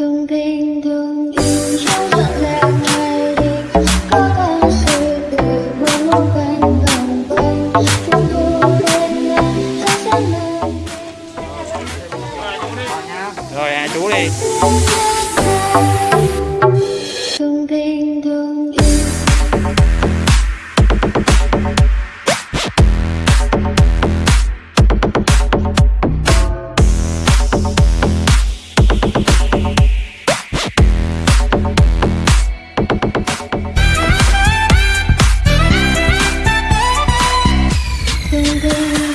thương tình thương yêu trong tận lẽ ngày đi. Có bao sự đời mà mong quanh vòng quanh chúng tôi bên nhau sẽ sẽ nơi rồi à, chú đi. baby